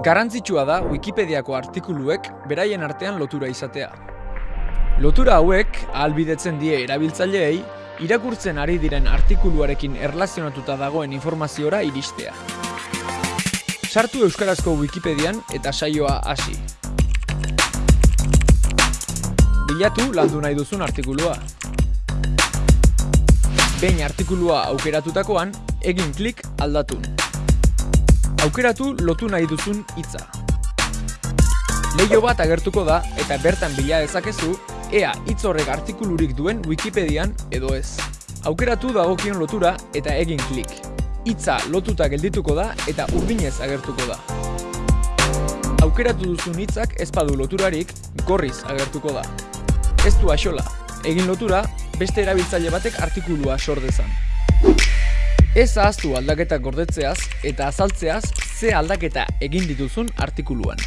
Garrantzitsua da Wikipediako artikuluek beraien artean lotura izatea. Lotura hauek ahalbidetzen die erabiltzaileei irakurtzen ari diren artikuluarekin erlazionatuta dagoen informaziora iristea. Sartu euskarazko Wikipedian eta saioa hasi. Bilatu landu nahi duzun artikulua. Behin artikulua aukeratutakoan, egin klik aldatun. Aukeratu lotu nahi duzun hitza. Leio bat agertuko da eta bertan bila dezakezu ea hitz horrek artikulurik duen Wikipedian edo ez. Aukeratu dagokion lotura eta egin klik. Hitza lotuta geldituko da eta urdinez agertuko da. Aukeratu duzun hitzak ez badu loturarik gorriz agertuko da. Ez du axola, egin lotura beste erabiltzaile batek artikulua sor dezan. Ez ahaztu aldaketak gordetzeaz eta azaltzeaz ze aldaketa egin dituzun artikuluan.